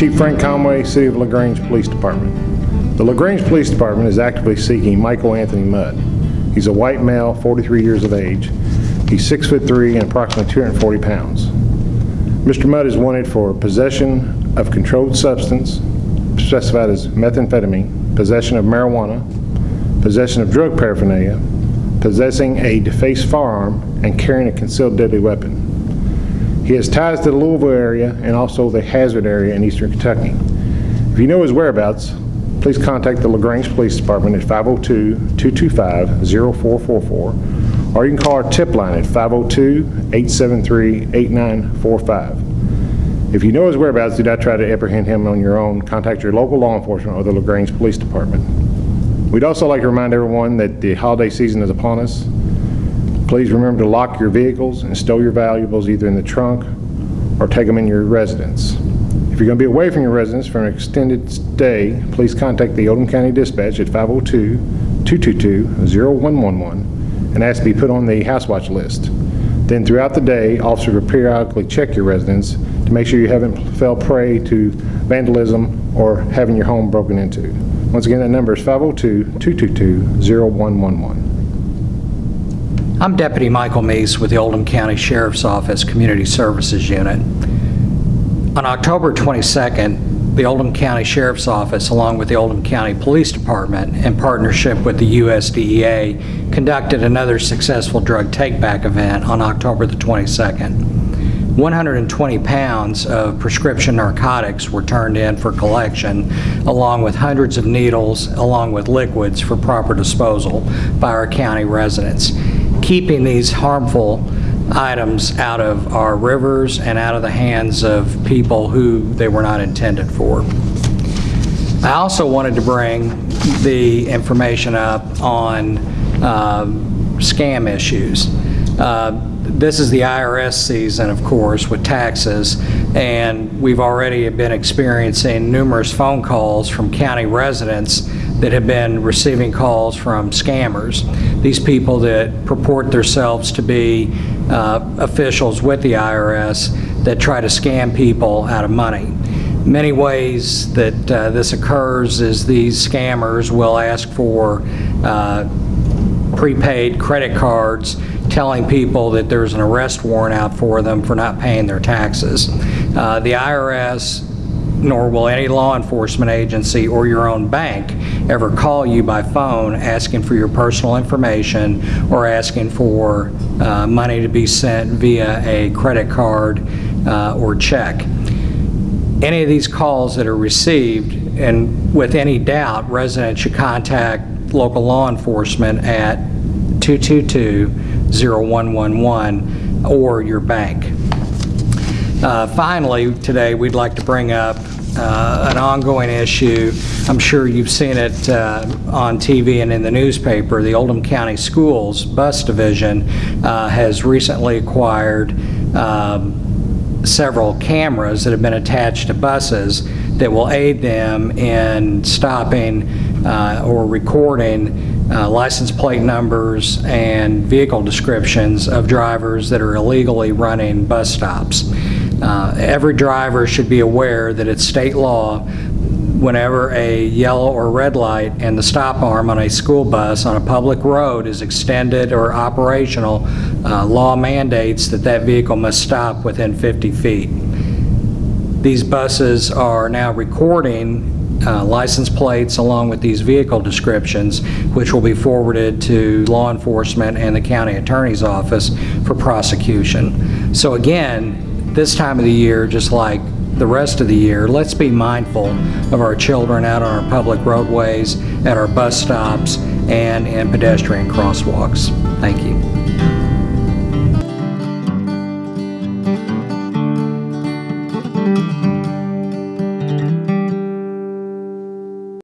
Chief Frank Conway, City of LaGrange Police Department. The LaGrange Police Department is actively seeking Michael Anthony Mudd. He's a white male, 43 years of age. He's 6 foot 3 and approximately 240 pounds. Mr. Mudd is wanted for possession of controlled substance, specified as methamphetamine, possession of marijuana, possession of drug paraphernalia, possessing a defaced firearm, and carrying a concealed deadly weapon. He has ties to the Louisville area and also the Hazard area in eastern Kentucky. If you know his whereabouts, please contact the LaGrange Police Department at 502-225-0444, or you can call our tip line at 502-873-8945. If you know his whereabouts, do not try to apprehend him on your own. Contact your local law enforcement or the LaGrange Police Department. We'd also like to remind everyone that the holiday season is upon us. Please remember to lock your vehicles and stow your valuables either in the trunk or take them in your residence. If you're going to be away from your residence for an extended stay, please contact the Oldham County Dispatch at 502-222-0111 and ask to be put on the house watch list. Then throughout the day, officers will periodically check your residence to make sure you haven't fell prey to vandalism or having your home broken into. Once again, that number is 502-222-0111. I'm Deputy Michael Meese with the Oldham County Sheriff's Office Community Services Unit. On October 22nd, the Oldham County Sheriff's Office, along with the Oldham County Police Department, in partnership with the USDEA, conducted another successful drug take-back event on October the 22nd. 120 pounds of prescription narcotics were turned in for collection, along with hundreds of needles, along with liquids for proper disposal by our county residents, keeping these harmful items out of our rivers and out of the hands of people who they were not intended for. I also wanted to bring the information up on um, scam issues. Uh, This is the IRS season, of course, with taxes, and we've already been experiencing numerous phone calls from county residents that have been receiving calls from scammers. These people that purport themselves to be uh, officials with the IRS that try to scam people out of money. Many ways that uh, this occurs is these scammers will ask for uh, prepaid credit cards telling people that there's an arrest warrant out for them for not paying their taxes. Uh, The IRS, nor will any law enforcement agency or your own bank ever call you by phone asking for your personal information or asking for uh, money to be sent via a credit card uh, or check any of these calls that are received, and with any doubt, residents should contact local law enforcement at 222-0111 or your bank. Uh, Finally, today, we'd like to bring up uh, an ongoing issue. I'm sure you've seen it uh, on TV and in the newspaper. The Oldham County Schools Bus Division uh, has recently acquired um, several cameras that have been attached to buses that will aid them in stopping uh, or recording uh, license plate numbers and vehicle descriptions of drivers that are illegally running bus stops. Uh, Every driver should be aware that it's state law whenever a yellow or red light and the stop arm on a school bus on a public road is extended or operational, uh, law mandates that that vehicle must stop within 50 feet. These buses are now recording uh, license plates along with these vehicle descriptions, which will be forwarded to law enforcement and the county attorney's office for prosecution. So again, this time of the year, just like the rest of the year, let's be mindful of our children out on our public roadways, at our bus stops, and in pedestrian crosswalks. Thank you.